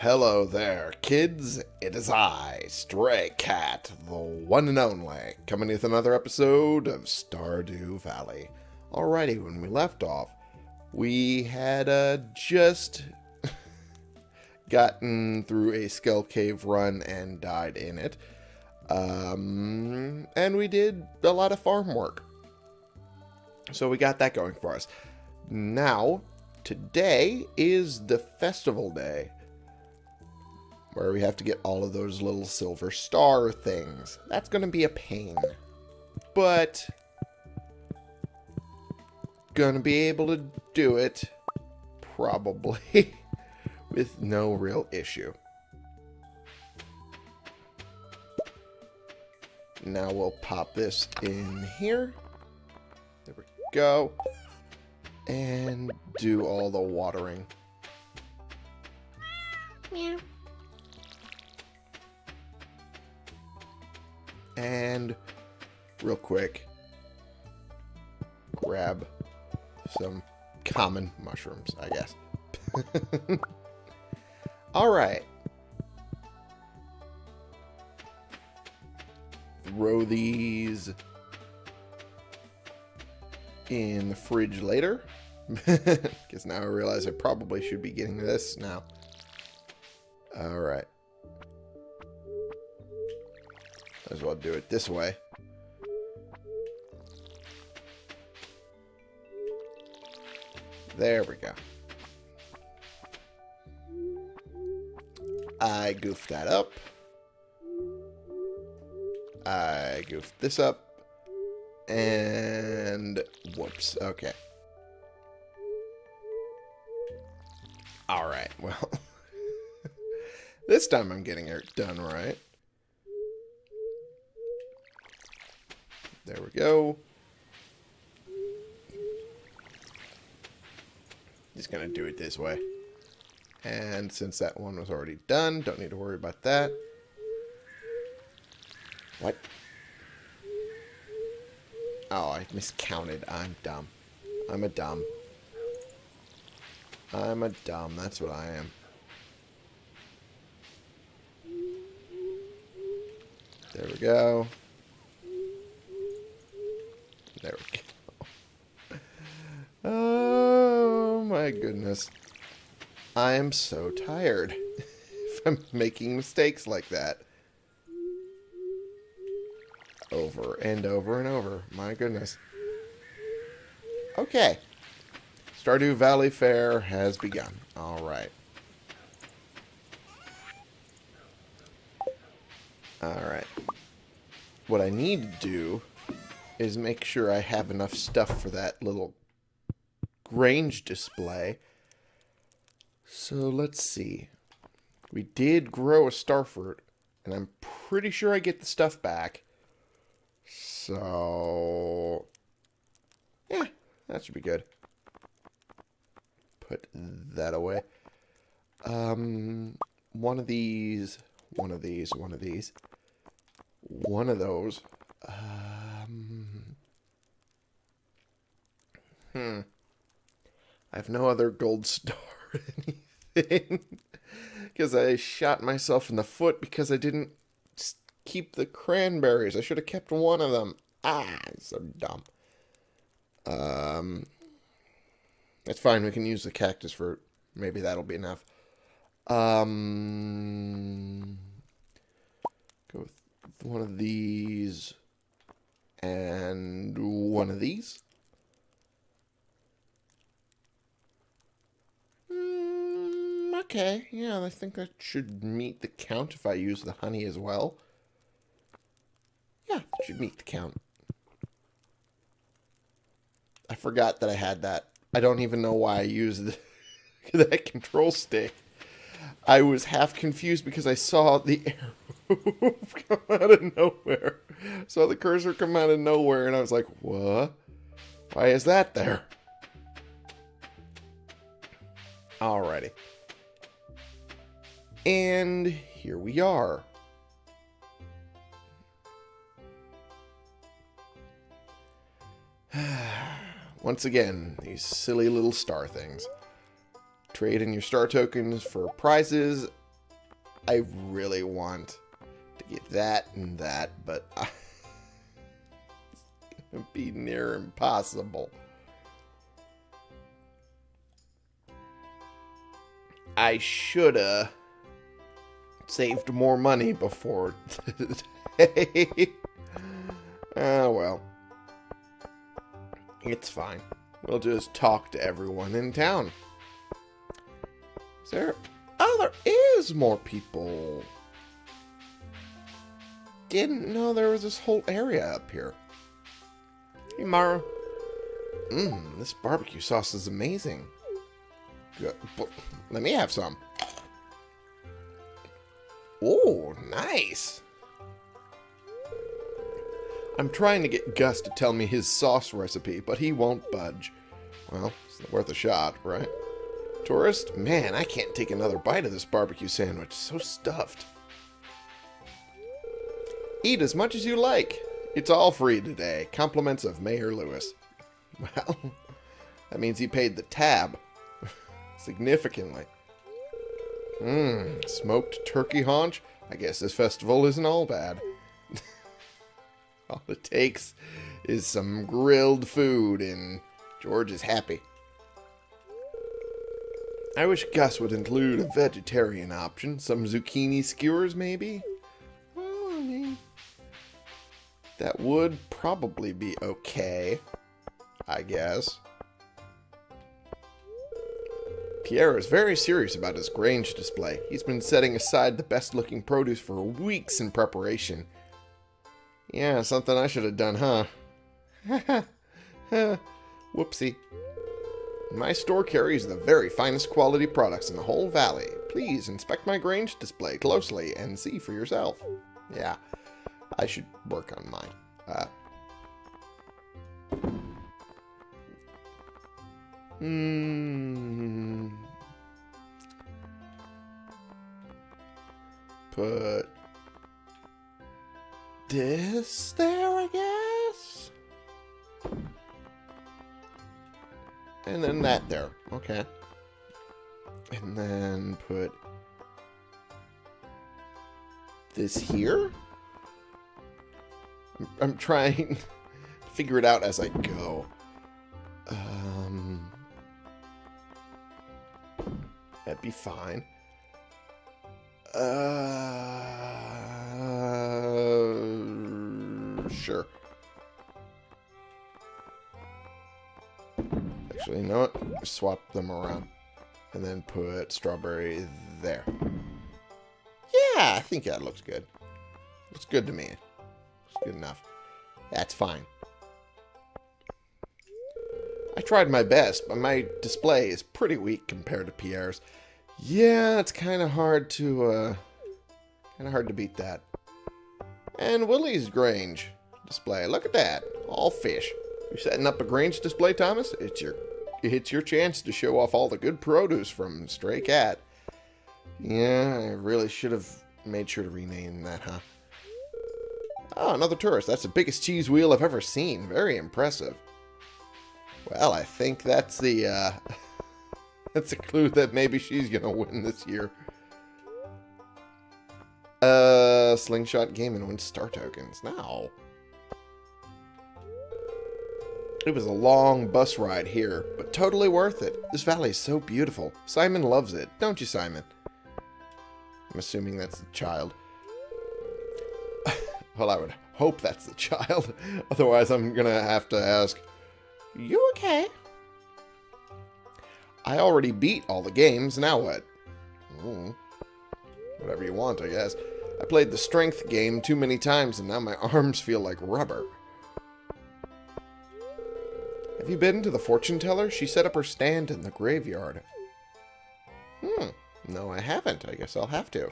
Hello there, kids. It is I, Stray Cat, the one and only, coming with another episode of Stardew Valley. Alrighty, when we left off, we had uh, just gotten through a Skull Cave run and died in it. Um, and we did a lot of farm work. So we got that going for us. Now, today is the festival day where we have to get all of those little silver star things. That's going to be a pain. But going to be able to do it probably with no real issue. Now we'll pop this in here. There we go. And do all the watering. Meow. And real quick, grab some common mushrooms, I guess. All right. Throw these in the fridge later. Because now I realize I probably should be getting this now. All right. Might as well do it this way. There we go. I goofed that up. I goofed this up. And whoops. Okay. Alright, well. this time I'm getting it done right. There we go. Just gonna do it this way. And since that one was already done, don't need to worry about that. What? Oh, I miscounted. I'm dumb. I'm a dumb. I'm a dumb. That's what I am. There we go. There we go. Oh my goodness. I am so tired I'm making mistakes like that. Over and over and over. My goodness. Okay. Stardew Valley Fair has begun. Alright. Alright. What I need to do is make sure I have enough stuff for that little Grange display. So let's see. We did grow a starfruit, and I'm pretty sure I get the stuff back. So, yeah, that should be good. Put that away. Um, one of these, one of these, one of these, one of those. Um, hmm. I have no other gold star or anything. Because I shot myself in the foot because I didn't keep the cranberries. I should have kept one of them. Ah, so dumb. Um, that's fine. We can use the cactus fruit. Maybe that'll be enough. Um, go with one of these and one of these. Okay, yeah, I think that should meet the count if I use the honey as well. Yeah, should meet the count. I forgot that I had that. I don't even know why I used that control stick. I was half confused because I saw the arrow come out of nowhere. Saw the cursor come out of nowhere, and I was like, what? Why is that there? Alrighty. And here we are. Once again, these silly little star things. Trade in your star tokens for prizes I really want to get that and that, but I, it's going to be near impossible. I shoulda saved more money before today. oh ah, well. It's fine. We'll just talk to everyone in town. Is there... Oh, there is more people. Didn't know there was this whole area up here. Hey, Maru. Mmm, this barbecue sauce is amazing. Good. Let me have some. Oh, nice. I'm trying to get Gus to tell me his sauce recipe, but he won't budge. Well, it's worth a shot, right? Tourist? Man, I can't take another bite of this barbecue sandwich. So stuffed. Eat as much as you like. It's all free today. Compliments of Mayor Lewis. Well, that means he paid the tab. Significantly. Mmm, smoked turkey haunch? I guess this festival isn't all bad. All it takes is some grilled food, and George is happy. I wish Gus would include a vegetarian option. Some zucchini skewers, maybe? Well, I mean, that would probably be okay, I guess. Pierre is very serious about his Grange display. He's been setting aside the best-looking produce for weeks in preparation. Yeah, something I should have done, huh? Whoopsie. My store carries the very finest quality products in the whole valley. Please inspect my Grange display closely and see for yourself. Yeah, I should work on mine. Uh, hmm. Put this there, I guess? And then that there. Okay. And then put this here? I'm, I'm trying to figure it out as I go. Um, that'd be fine. Uh, sure. Actually, you know what? Swap them around. And then put strawberry there. Yeah, I think that looks good. Looks good to me. Looks good enough. That's fine. I tried my best, but my display is pretty weak compared to Pierre's. Yeah, it's kind of hard to, uh, kind of hard to beat that. And Willy's Grange display. Look at that. All fish. You're setting up a Grange display, Thomas? It's your it's your chance to show off all the good produce from Stray Cat. Yeah, I really should have made sure to rename that, huh? Oh, another tourist. That's the biggest cheese wheel I've ever seen. Very impressive. Well, I think that's the, uh... that's a clue that maybe she's gonna win this year. Uh, Slingshot game and win star tokens. Now. It was a long bus ride here, but totally worth it. This valley is so beautiful. Simon loves it, don't you, Simon? I'm assuming that's the child. well, I would hope that's the child. Otherwise, I'm gonna have to ask, You okay? I already beat all the games, now what? Mm, whatever you want, I guess. I played the strength game too many times and now my arms feel like rubber. Have you been to the fortune teller? She set up her stand in the graveyard. Hmm. No, I haven't. I guess I'll have to.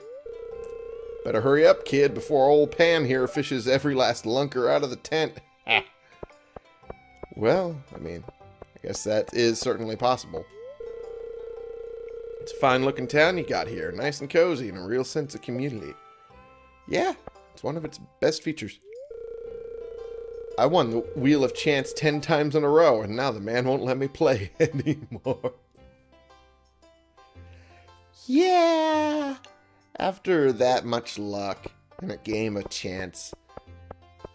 Better hurry up, kid, before old Pam here fishes every last lunker out of the tent. well, I mean, I guess that is certainly possible. It's a fine-looking town you got here. Nice and cozy and a real sense of community. Yeah, it's one of its best features. I won the Wheel of Chance ten times in a row, and now the man won't let me play anymore. Yeah, After that much luck in a game of chance,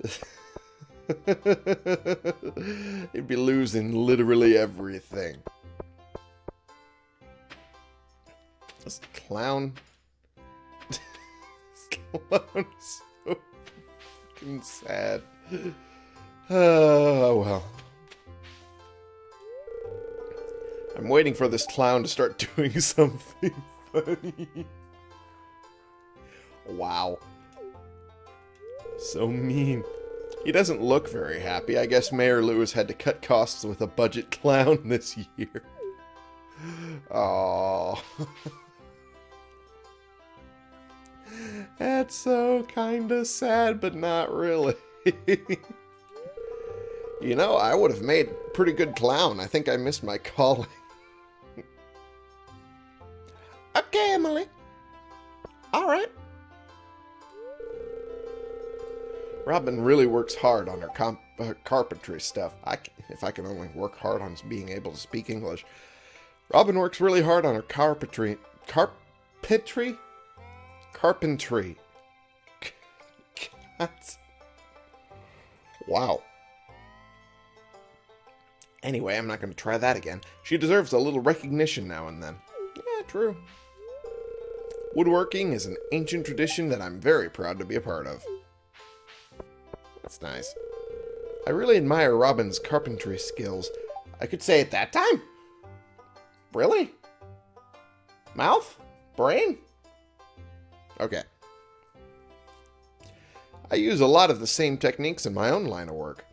he'd be losing literally everything. This clown. this clown is so fucking sad. Oh, well. I'm waiting for this clown to start doing something funny. Wow. So mean. He doesn't look very happy. I guess Mayor Lewis had to cut costs with a budget clown this year. Oh. That's so kinda sad, but not really. you know, I would have made pretty good clown. I think I missed my calling. Robin really works hard on her uh, carpentry stuff. I, if I can only work hard on being able to speak English. Robin works really hard on her carpentry. Carpentry? Carpentry. wow. Anyway, I'm not going to try that again. She deserves a little recognition now and then. Yeah, true. Woodworking is an ancient tradition that I'm very proud to be a part of. That's nice. I really admire Robin's carpentry skills. I could say at that time. Really? Mouth? Brain? Okay. I use a lot of the same techniques in my own line of work.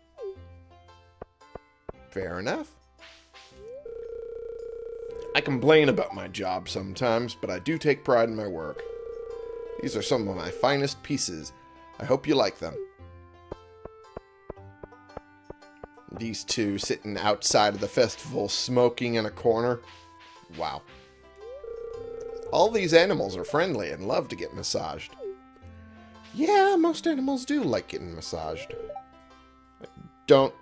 Fair enough. I complain about my job sometimes, but I do take pride in my work. These are some of my finest pieces. I hope you like them. These two sitting outside of the festival smoking in a corner. Wow. All these animals are friendly and love to get massaged. Yeah, most animals do like getting massaged. I don't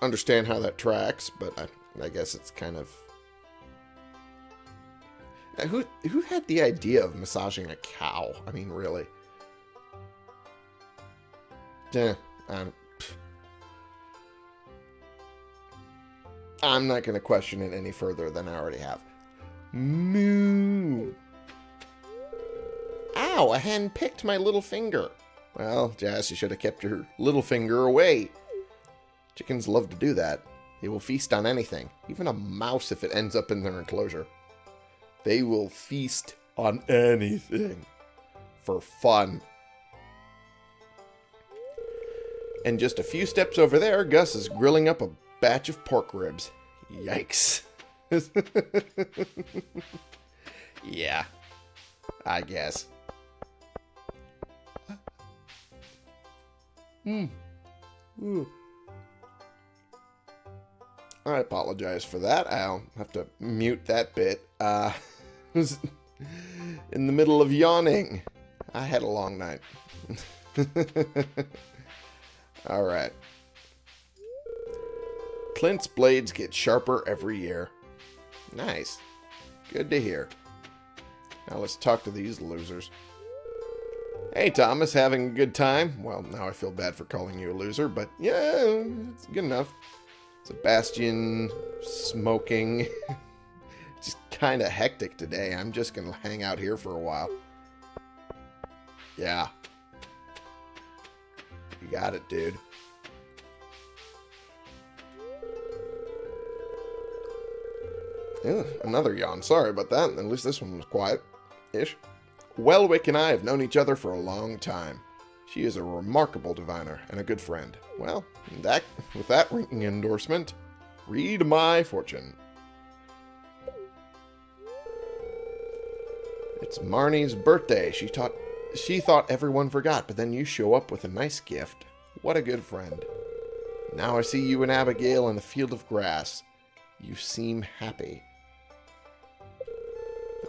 understand how that tracks, but I, I guess it's kind of... Now, who, who had the idea of massaging a cow? I mean, really. Yeah, I'm, I'm not going to question it any further than I already have. Moo. Ow, a hen picked my little finger. Well, Jas, you should have kept your little finger away. Chickens love to do that. They will feast on anything, even a mouse if it ends up in their enclosure. They will feast on anything for fun. And just a few steps over there, Gus is grilling up a batch of pork ribs. Yikes. yeah, I guess. Ooh. I apologize for that. I'll have to mute that bit. Uh, was in the middle of yawning. I had a long night. All right. Clint's blades get sharper every year. Nice. Good to hear. Now let's talk to these losers. Hey, Thomas, having a good time? Well, now I feel bad for calling you a loser, but yeah, it's good enough. Sebastian, smoking. just kind of hectic today. I'm just going to hang out here for a while. Yeah. You got it, dude. Yeah, another yawn. Sorry about that. At least this one was quiet-ish. Welwick and I have known each other for a long time. She is a remarkable diviner and a good friend. Well, that with that ringing endorsement, read my fortune. It's Marnie's birthday. She thought she thought everyone forgot, but then you show up with a nice gift. What a good friend. Now I see you and Abigail in the field of grass. You seem happy.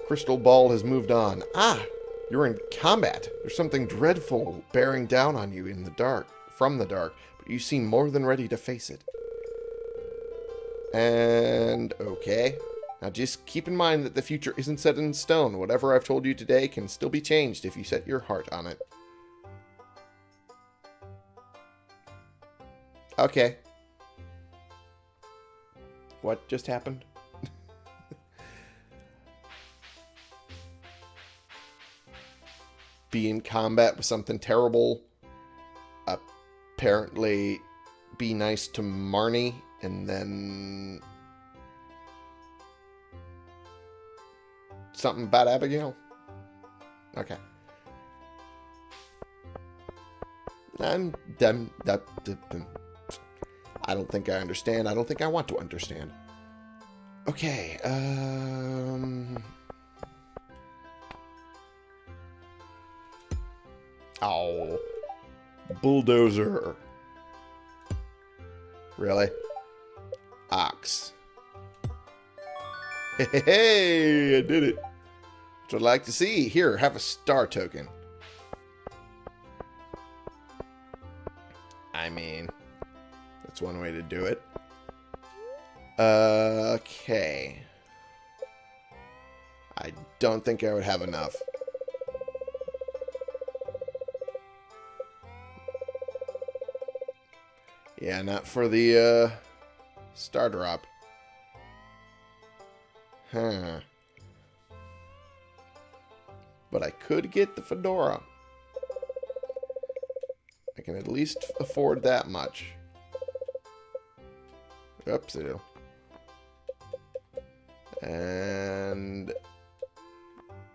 Crystal ball has moved on. Ah, you're in combat. There's something dreadful bearing down on you in the dark, from the dark, but you seem more than ready to face it. And, okay. Now just keep in mind that the future isn't set in stone. Whatever I've told you today can still be changed if you set your heart on it. Okay. What just happened? Be in combat with something terrible. Apparently be nice to Marnie and then something about Abigail? Okay. Them that I don't think I understand. I don't think I want to understand. Okay, um Oh. Bulldozer. Really? Ox. Hey, I did it. Which I'd like to see. Here, have a star token. I mean, that's one way to do it. Uh, okay. I don't think I would have enough. Yeah, not for the uh, Stardrop. Huh. But I could get the fedora. I can at least afford that much. Oops, I do. And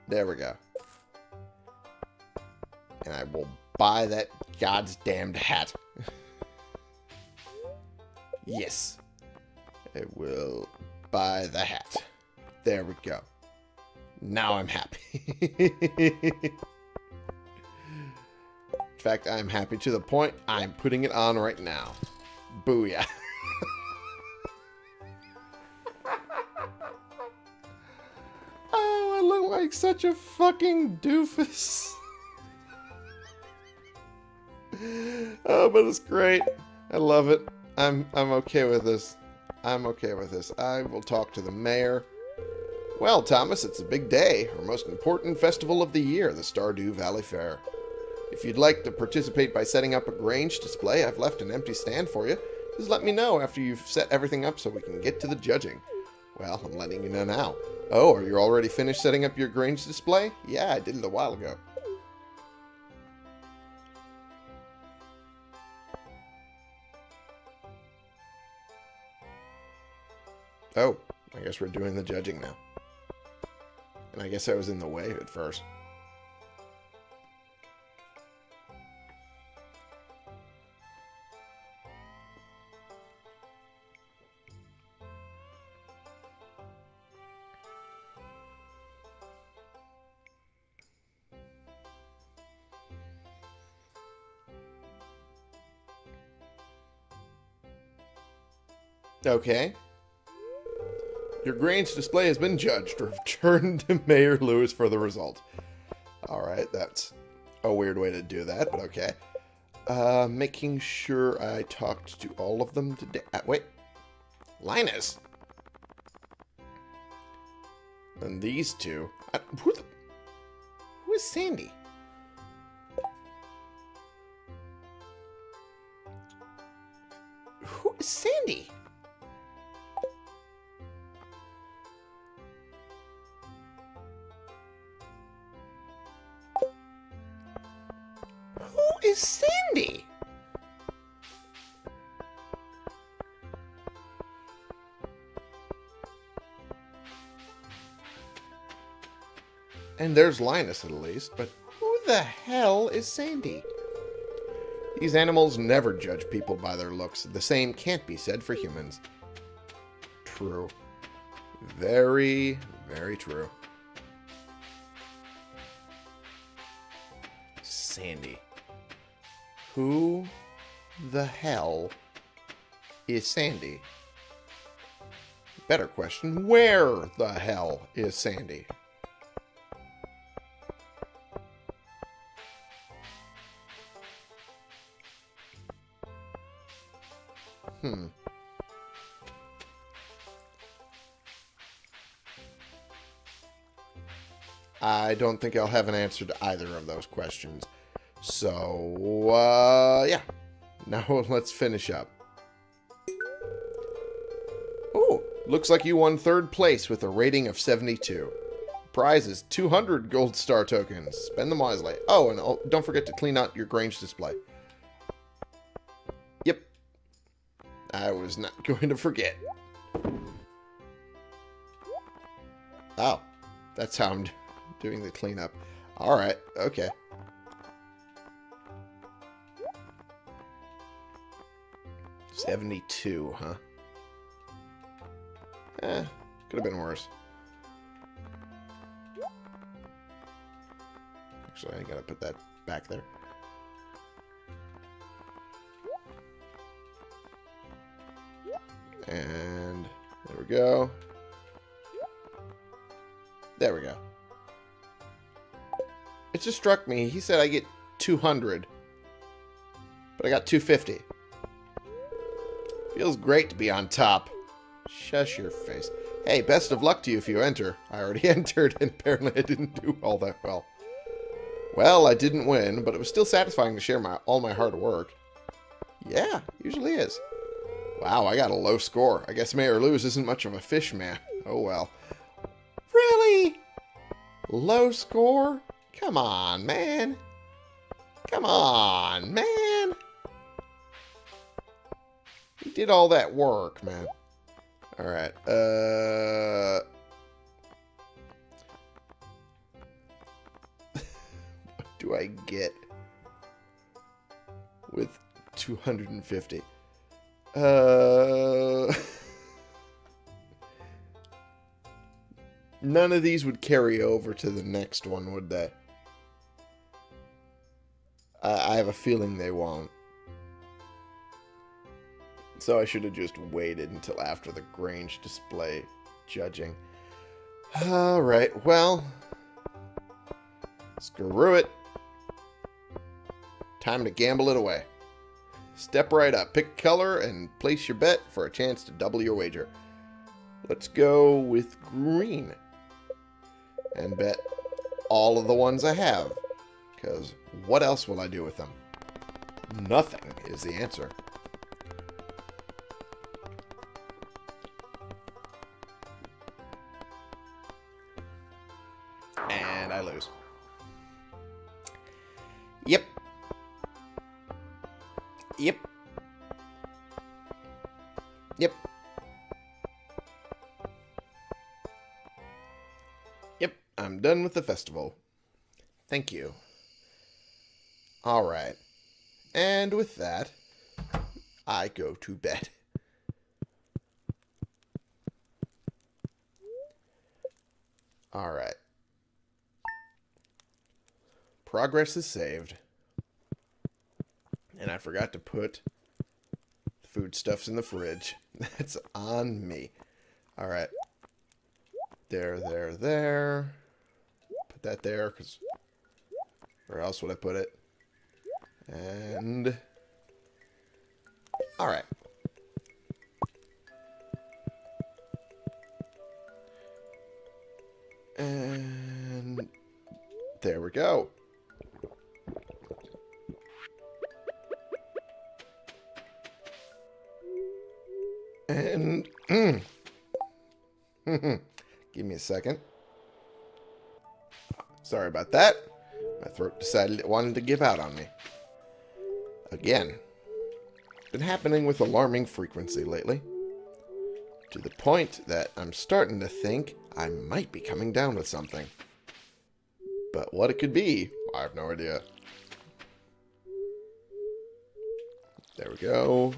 there we go. And I will buy that god's damned hat. Yes. I will buy the hat. There we go. Now I'm happy. In fact, I'm happy to the point I'm putting it on right now. Booyah. oh, I look like such a fucking doofus. oh, but it's great. I love it. I'm I'm okay with this. I'm okay with this. I will talk to the mayor. Well, Thomas, it's a big day, our most important festival of the year, the Stardew Valley Fair. If you'd like to participate by setting up a Grange display, I've left an empty stand for you. Just let me know after you've set everything up so we can get to the judging. Well, I'm letting you know now. Oh, are you already finished setting up your Grange display? Yeah, I did it a while ago. Oh, I guess we're doing the judging now. And I guess I was in the way at first. Okay. Your Grange display has been judged. Return to Mayor Lewis for the result. Alright, that's a weird way to do that, but okay. Uh, making sure I talked to all of them today. Uh, wait. Linus? And these two. Uh, who, the, who is Sandy? There's Linus at least, but who the hell is Sandy? These animals never judge people by their looks. The same can't be said for humans. True. Very, very true. Sandy. Who the hell is Sandy? Better question, where the hell is Sandy? Don't think I'll have an answer to either of those questions. So, uh, yeah. Now let's finish up. Oh, looks like you won third place with a rating of 72. Prize is 200 gold star tokens. Spend them wisely. Oh, and oh, don't forget to clean out your Grange display. Yep. I was not going to forget. Oh, that's how the cleanup. Alright, okay. Seventy-two, huh? Eh, could have been worse. Actually, I gotta put that back there. And there we go. There we go. Just struck me. He said I get 200. But I got 250. Feels great to be on top. Shush your face. Hey, best of luck to you if you enter. I already entered, and apparently I didn't do all that well. Well, I didn't win, but it was still satisfying to share my all my hard work. Yeah, usually is. Wow, I got a low score. I guess Mayor Lewis isn't much of a fish man. Oh well. Really? Low score? Come on, man. Come on, man. He did all that work, man. Alright, uh... what do I get with 250? Uh... None of these would carry over to the next one, would they? I, I have a feeling they won't. So I should have just waited until after the Grange display judging. Alright, well. Screw it. Time to gamble it away. Step right up, pick color, and place your bet for a chance to double your wager. Let's go with green. And bet all of the ones I have. Because what else will I do with them? Nothing is the answer. And I lose. Yep. Yep. Yep. Yep, I'm done with the festival. Thank you. Alright. And with that, I go to bed. Alright. Progress is saved. And I forgot to put foodstuffs in the fridge. That's on me. Alright. There, there, there. Put that there, because... Where else would I put it? And... Alright. And... There we go. And... Mm. Give me a second. Sorry about that. My throat decided it wanted to give out on me. Again. Been happening with alarming frequency lately. To the point that I'm starting to think I might be coming down with something. But what it could be, I have no idea. There we go.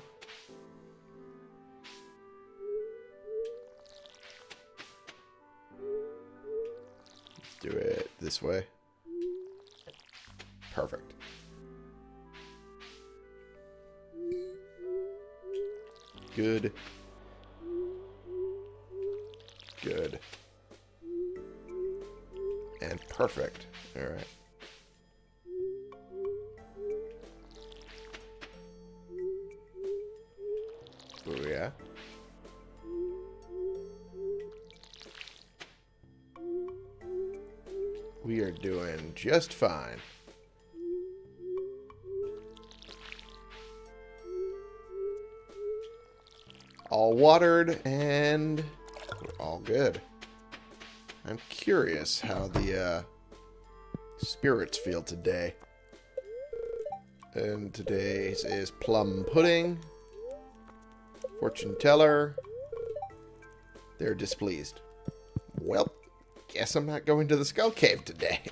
do it this way. Perfect. Good. Good. And perfect. Alright. Booyah. We are doing just fine. All watered and we're all good. I'm curious how the uh, spirits feel today. And today's is plum pudding. Fortune teller. They're displeased. Well, guess I'm not going to the skull cave today.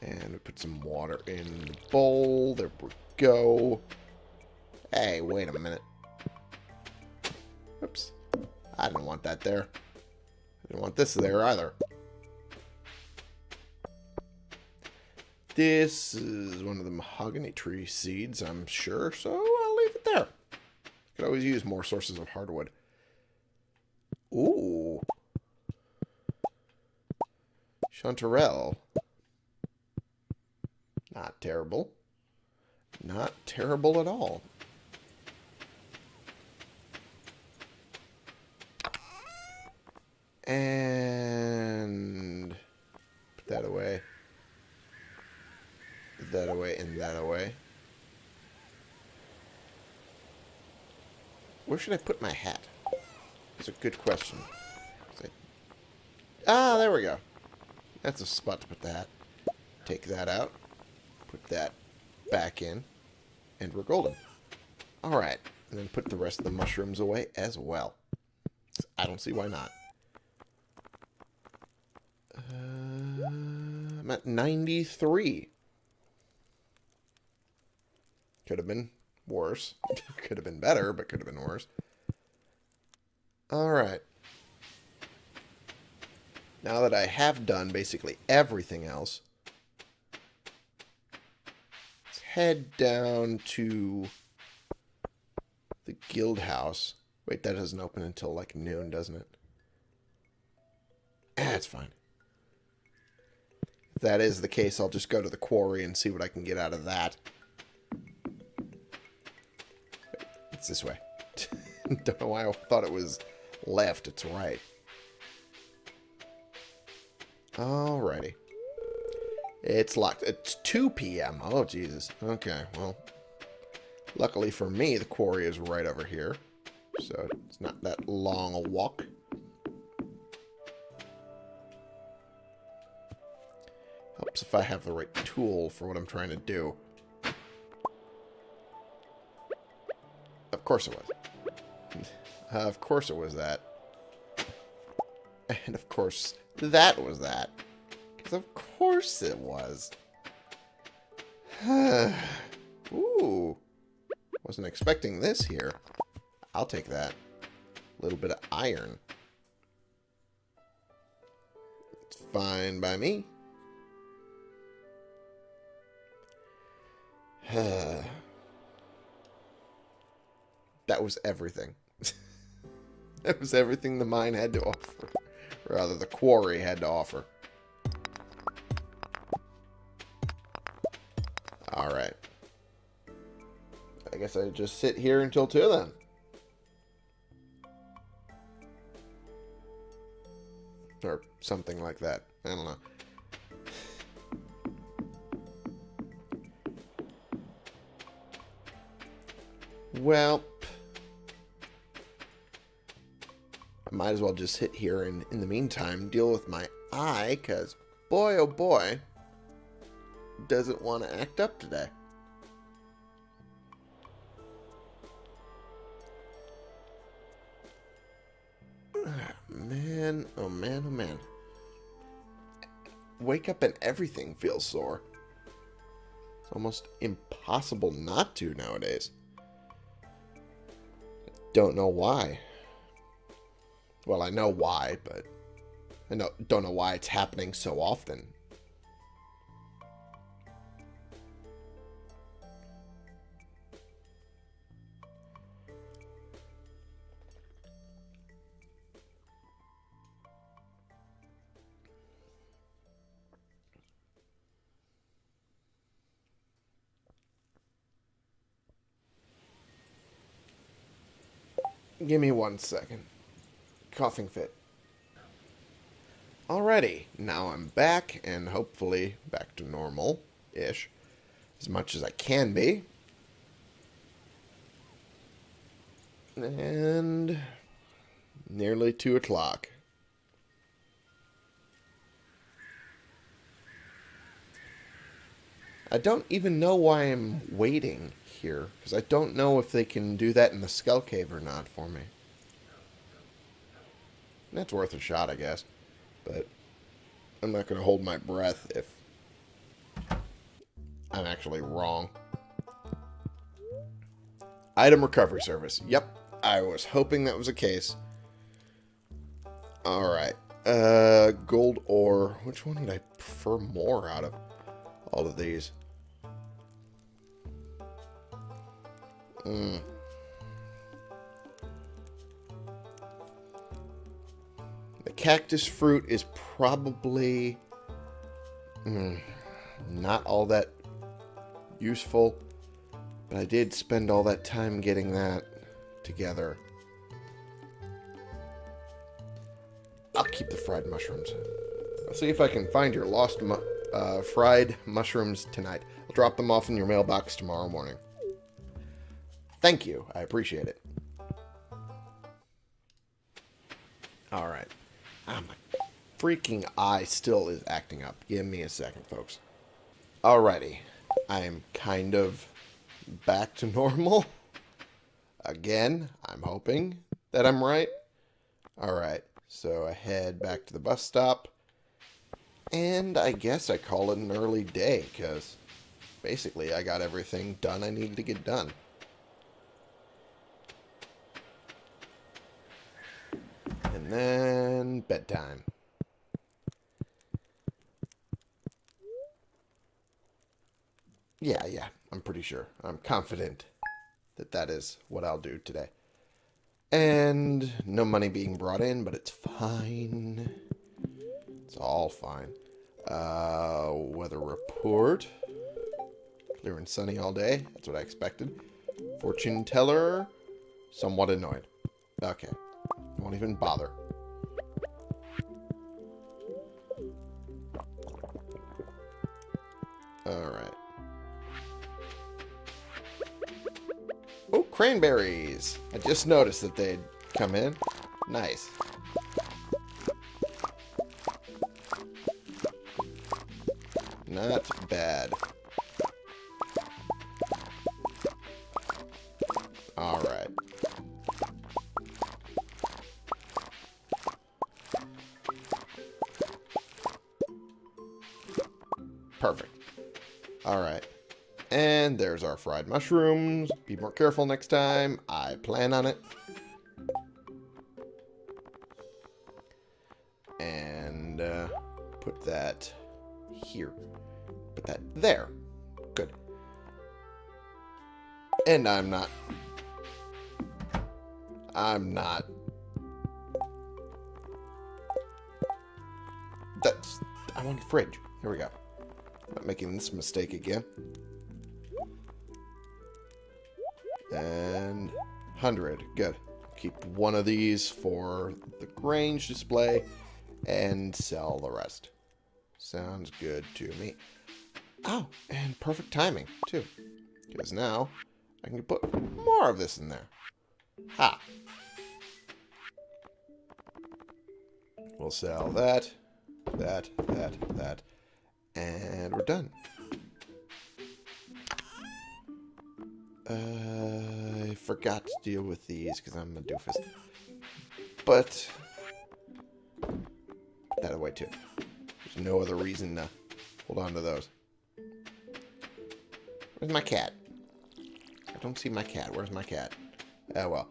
And we put some water in the bowl. There we go. Hey, wait a minute. Oops. I didn't want that there. I didn't want this there either. This is one of the mahogany tree seeds, I'm sure, so I'll leave it there. Could always use more sources of hardwood. Ooh. Chanterelle. Not terrible. Not terrible at all. And put that away. Put that away and that away. Where should I put my hat? That's a good question. Ah, there we go. That's a spot to put the hat. Take that out. Put that back in. And we're golden. Alright. And then put the rest of the mushrooms away as well. I don't see why not. I'm at 93. Could have been worse. could have been better, but could have been worse. Alright. Now that I have done basically everything else, let's head down to the guild house. Wait, that doesn't open until like noon, doesn't it? Eh, That's fine. That is the case, I'll just go to the quarry and see what I can get out of that. It's this way. Don't know why I thought it was left. It's right. Alrighty. It's locked. It's 2 p.m. Oh, Jesus. Okay, well. Luckily for me, the quarry is right over here. So it's not that long a walk. If I have the right tool for what I'm trying to do. Of course it was. uh, of course it was that. And of course that was that. Because of course it was. Ooh. Wasn't expecting this here. I'll take that. A little bit of iron. It's fine by me. that was everything. that was everything the mine had to offer. Rather, the quarry had to offer. Alright. I guess I just sit here until 2 then. Or something like that. I don't know. Well, I might as well just sit here and, in the meantime, deal with my eye, because boy, oh boy, doesn't want to act up today. Ah, man, oh man, oh man. Wake up and everything feels sore. It's almost impossible not to nowadays. Don't know why. Well, I know why, but I know, don't know why it's happening so often. Give me one second. Coughing fit. Alrighty, now I'm back, and hopefully back to normal-ish. As much as I can be. And... Nearly 2 o'clock. I don't even know why I'm waiting here, because I don't know if they can do that in the Skull Cave or not for me. That's worth a shot, I guess. But I'm not going to hold my breath if I'm actually wrong. Item recovery service. Yep, I was hoping that was the case. Alright. Uh, gold ore. Which one would I prefer more out of all of these? Hmm. The cactus fruit is probably mm, not all that useful, but I did spend all that time getting that together. I'll keep the fried mushrooms. I'll see if I can find your lost mu uh, fried mushrooms tonight. I'll drop them off in your mailbox tomorrow morning. Thank you. I appreciate it. Alright. Ah, my freaking eye still is acting up. Give me a second, folks. Alrighty. I'm kind of back to normal. Again, I'm hoping that I'm right. Alright, so I head back to the bus stop. And I guess I call it an early day, because basically I got everything done I needed to get done. And then bedtime. Yeah, yeah, I'm pretty sure. I'm confident that that is what I'll do today. And no money being brought in, but it's fine. It's all fine. Uh, weather report. Clear and sunny all day. That's what I expected. Fortune teller. Somewhat annoyed. Okay. Won't even bother. Alright. Oh, cranberries! I just noticed that they'd come in. Nice. Fried mushrooms. Be more careful next time. I plan on it. And uh, put that here. Put that there. Good. And I'm not... I'm not... That's... I want a fridge. Here we go. I'm Not making this mistake again. And 100. Good. Keep one of these for the Grange display and sell the rest. Sounds good to me. Oh, and perfect timing, too. Because now I can put more of this in there. Ha! We'll sell that, that, that, that, and we're done. Uh, I forgot to deal with these because I'm a doofus. But, that away too. There's no other reason to hold on to those. Where's my cat? I don't see my cat. Where's my cat? Oh, well.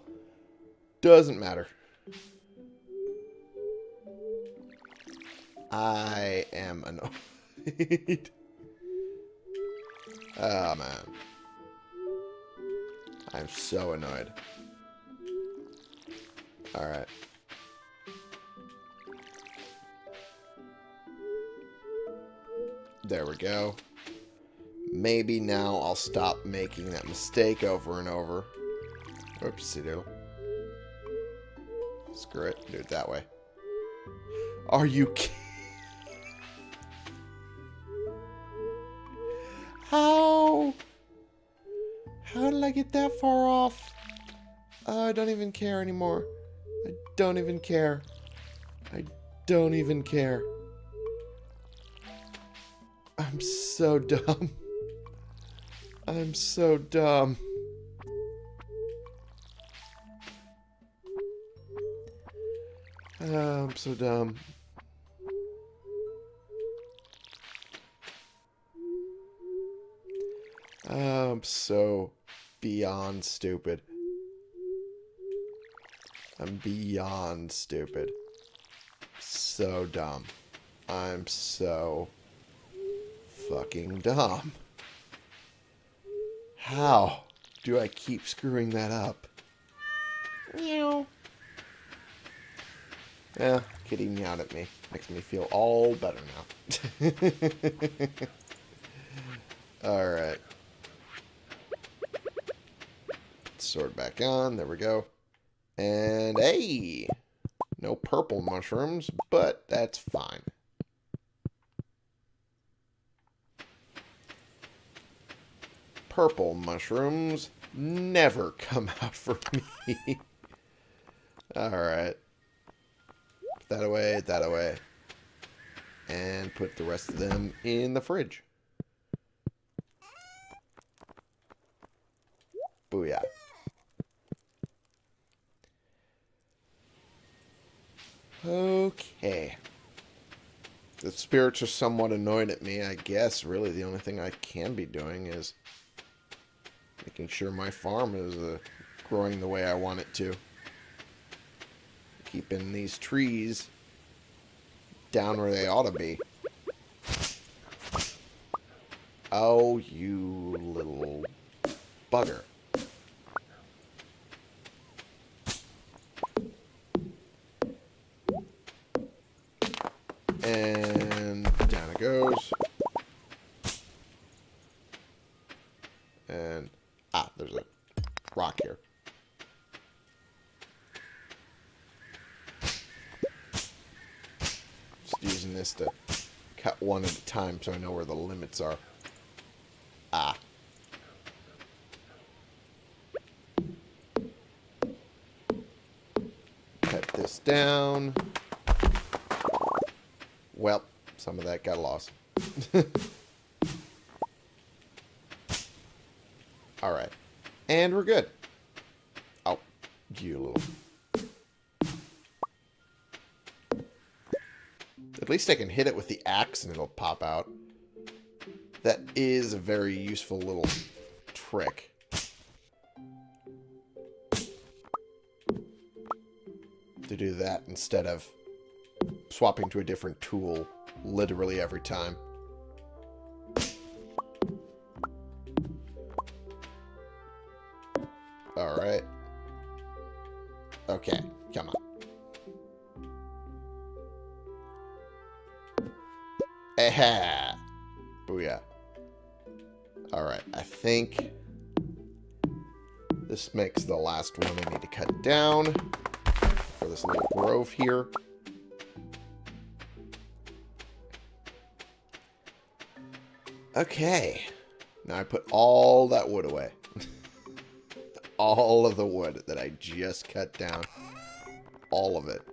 Doesn't matter. I am annoyed. oh, man. I'm so annoyed. Alright. There we go. Maybe now I'll stop making that mistake over and over. Oopsie doodle. Screw it. Do it that way. Are you kidding? How did I get that far off? Oh, I don't even care anymore. I don't even care. I don't even care. I'm so dumb. I'm so dumb. I'm so dumb. I'm so beyond stupid. I'm beyond stupid. So dumb. I'm so fucking dumb. How do I keep screwing that up? Meow. Yeah, kitty meowed at me. Makes me feel all better now. Alright. Sword back on. There we go. And hey! No purple mushrooms, but that's fine. Purple mushrooms never come out for me. Alright. Put that away, that away. And put the rest of them in the fridge. Booyah. Okay. The spirits are somewhat annoyed at me. I guess really the only thing I can be doing is making sure my farm is uh, growing the way I want it to. Keeping these trees down where they ought to be. Oh, you little bugger. Cut one at a time so I know where the limits are. Ah. Cut this down. Well, some of that got lost. Alright. And we're good. Oh, you little... least I can hit it with the axe and it'll pop out. That is a very useful little trick. To do that instead of swapping to a different tool literally every time. Alright. Okay, Aha! Booyah. Alright, I think this makes the last one I need to cut down for this little grove here. Okay. Now I put all that wood away. all of the wood that I just cut down. All of it.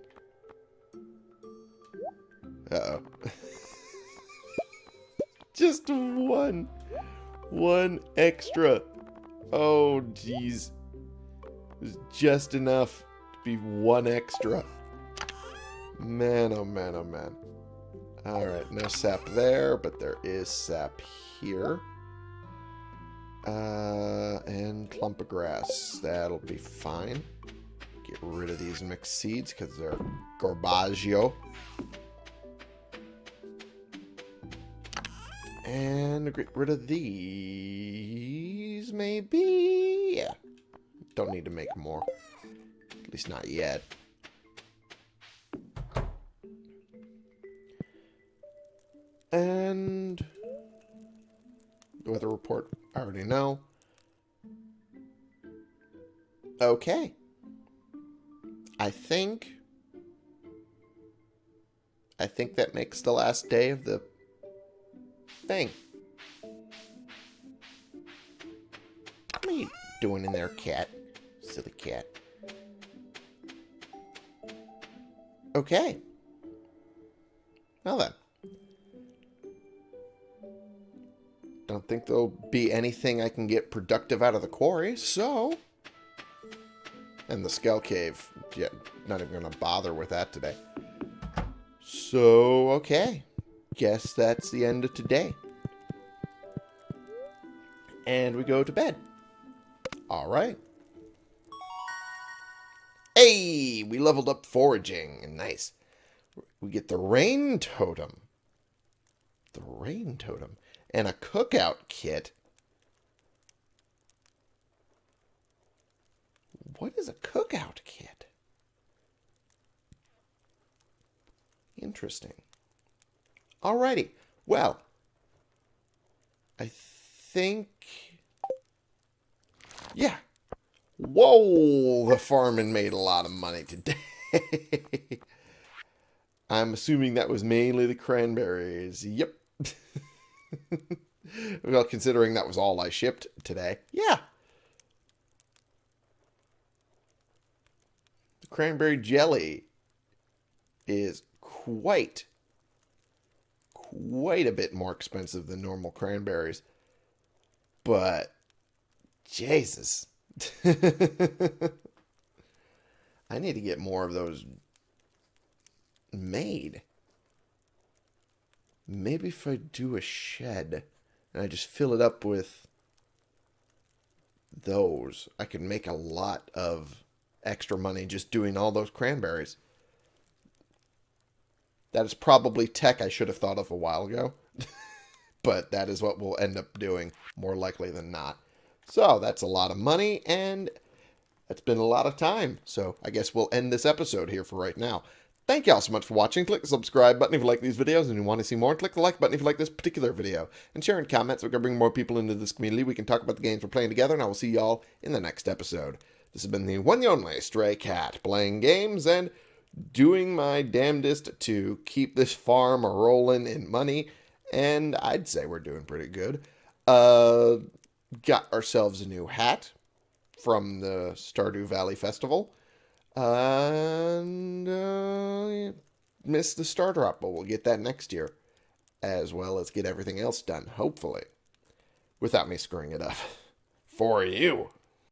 Uh-oh. just one. One extra. Oh, jeez. It was just enough to be one extra. Man, oh man, oh man. Alright, no sap there, but there is sap here. Uh, and clump of grass. That'll be fine. Get rid of these mixed seeds because they're garbaggio. And get rid of these, maybe? Yeah. Don't need to make more. At least not yet. And The weather report, I already know. Okay. I think I think that makes the last day of the thing. What are you doing in there, cat? Silly cat. Okay. Well then. Don't think there'll be anything I can get productive out of the quarry, so... And the Skull Cave. Yeah, not even going to bother with that today. So, okay. Guess that's the end of today. And we go to bed. Alright. Hey! We leveled up foraging. Nice. We get the rain totem. The rain totem. And a cookout kit. What is a cookout kit? Interesting. Alrighty. Well, I think... Yeah. Whoa! The farming made a lot of money today. I'm assuming that was mainly the cranberries. Yep. well, considering that was all I shipped today. Yeah. The cranberry jelly is quite, quite a bit more expensive than normal cranberries. But, Jesus. I need to get more of those made. Maybe if I do a shed and I just fill it up with those, I could make a lot of extra money just doing all those cranberries. That is probably tech I should have thought of a while ago. but that is what we'll end up doing more likely than not. So that's a lot of money and that's been a lot of time. So I guess we'll end this episode here for right now. Thank you all so much for watching. Click the subscribe button if you like these videos and you want to see more. Click the like button if you like this particular video. And share in comments. We're going to bring more people into this community. We can talk about the games we're playing together. And I will see y'all in the next episode. This has been the one and only Stray Cat playing games and doing my damnedest to keep this farm rolling in money. And I'd say we're doing pretty good. Uh, got ourselves a new hat from the Stardew Valley Festival. And uh, missed the Stardrop, but we'll get that next year. As well as get everything else done, hopefully. Without me screwing it up. For you.